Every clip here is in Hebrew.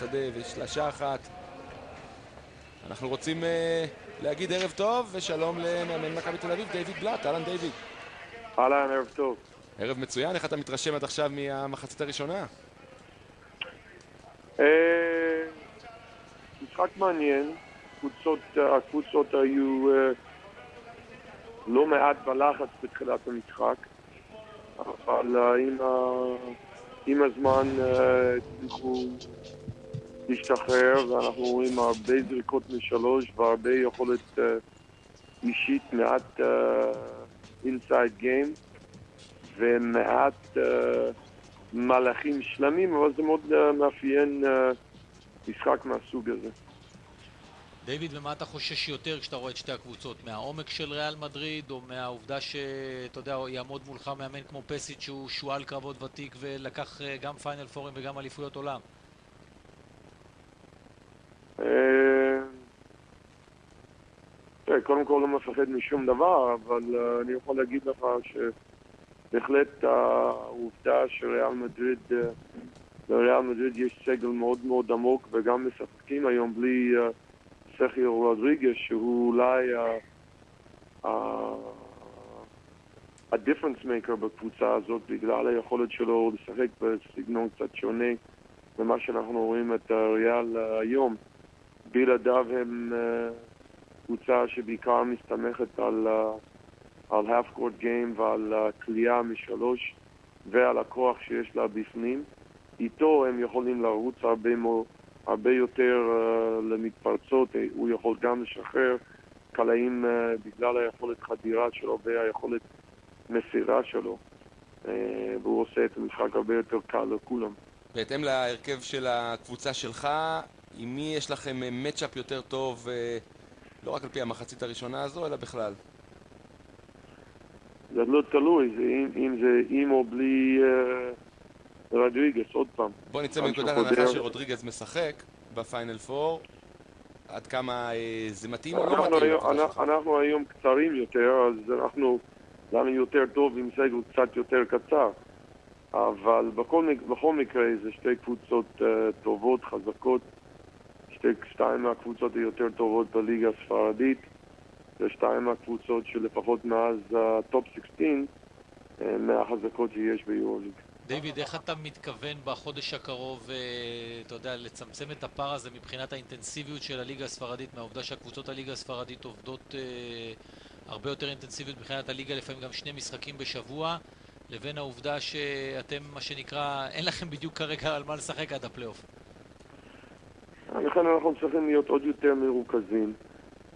שדה ושלשה אחת. אנחנו רוצים uh, להגיד ערב טוב ושלום למאמן מכבי תל אביב, דיוויד בלאט. אהלן דיוויד. אהלן, ערב טוב. ערב מצוין, איך אתה מתרשם עד עכשיו מהמחצית הראשונה? אה, משחק מעניין, הקבוצות היו אה, לא מעט בלחץ בתחילת המשחק, אבל אה, עם הזמן הצליחו להשתחרר ואנחנו רואים הרבה זריקות משלוש והרבה יכולת אישית, מעט inside game ומעט מהלכים שלמים, אבל זה מאוד מאפיין משחק מהסוג הזה. דיוויד, ומה אתה חושש יותר כשאתה רואה את שתי הקבוצות? מהעומק של ריאל מדריד, או מהעובדה שאתה יודע, יעמוד מולך מאמן כמו פשיץ' שהוא שועל קרבות ותיק ולקח גם final four ים וגם אליפויות עולם? קודם כל לא מפחד משום דבר, אבל אני יכול להגיד לך שבהחלט העובדה שריאל מדריד לריאל מדריד יש סגל מאוד מאוד עמוק וגם משחקים היום בלי uh, סחיו רודריגס שהוא אולי ה-difference maker בקבוצה הזאת בגלל היכולת שלו לשחק בסגנון קצת שונה ממה שאנחנו רואים את ריאל היום. בלעדיו הם uh, קבוצה שבעיקר מסתמכת על, uh, על half court game ועל כליאה משלוש ועל הכוח שיש לה בפנים. איתו הם יכולים לרוץ הרבה, מו, הרבה יותר uh, למתפרצות, הוא יכול גם לשחרר קלעים uh, בגלל היכולת חדירה שלו והיכולת מסירה שלו, uh, והוא עושה את המשחק הרבה יותר קל לכולם. בהתאם להרכב של הקבוצה שלך, עם מי יש לכם מצ'אפ יותר טוב, uh, לא רק על פי המחצית הראשונה הזו, אלא בכלל? זה לא תלוי, זה אם, אם זה עם או בלי... Uh, רודריגז, עוד פעם. בוא נצא מנקודת הנחה שרודריגז משחק בפיינל פור. עד כמה אה, זה מתאים או לא מתאים? היום, אנחנו, אנחנו היום קצרים יותר, אז אנחנו, לנו יותר טוב עם סגל קצת יותר קצר. אבל בכל, בכל מקרה זה שתי קבוצות אה, טובות, חזקות. שתי, שתיים מהקבוצות היותר טובות בליגה הספרדית. ושתיים מהקבוצות שלפחות מאז ה Top אה, 16 אה, מהחזקות שיש ביורוליג. דיוויד, איך אתה מתכוון בחודש הקרוב, אה, אתה יודע, לצמצם את הפער הזה מבחינת האינטנסיביות של הליגה הספרדית, מהעובדה שהקבוצות הליגה הספרדית עובדות אה, הרבה יותר אינטנסיביות מבחינת הליגה, לפעמים גם שני משחקים בשבוע, לבין העובדה שאתם, מה שנקרא, אין לכם בדיוק כרגע על מה לשחק עד הפלייאוף. לכן אנחנו צריכים להיות עוד יותר מרוכזים.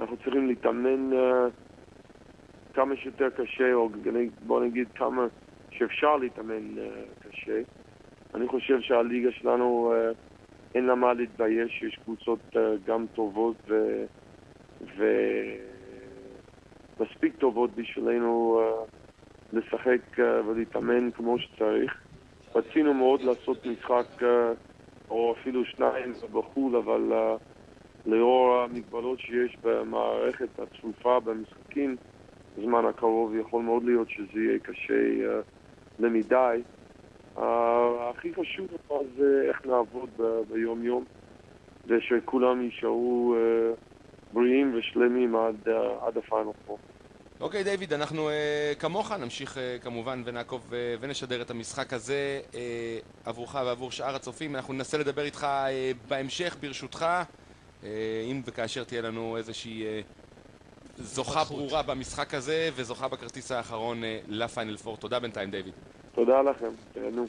אנחנו צריכים להתאמן uh, כמה שיותר קשה, או בוא נגיד כמה... שאפשר להתאמן uh, קשה. אני חושב שהליגה שלנו uh, אין לה מה להתבייש, יש קבוצות uh, גם טובות ו... ומספיק טובות בשבילנו uh, לשחק uh, ולהתאמן כמו שצריך. רצינו מאוד לעשות משחק uh, או אפילו שניים בחו"ל, אבל uh, לאור המגבלות שיש במערכת הצפופה במשחקים, בזמן הקרוב יכול מאוד להיות שזה יהיה קשה uh, למדי. הכי חשוב זה איך נעבוד ביום יום ושכולם יישארו אה, בריאים ושלמים עד, אה, עד הפיינל פה. אוקיי okay, דיוויד, אנחנו uh, כמוך נמשיך uh, כמובן ונעקוב uh, ונשדר את המשחק הזה uh, עבורך ועבור שאר הצופים. אנחנו ננסה לדבר איתך uh, בהמשך ברשותך, uh, אם וכאשר תהיה לנו איזושהי uh, זוכה ברורה במשחק הזה וזוכה בכרטיס האחרון uh, לפיינל פור. תודה בינתיים דיוויד. תודה לכם, תהנו.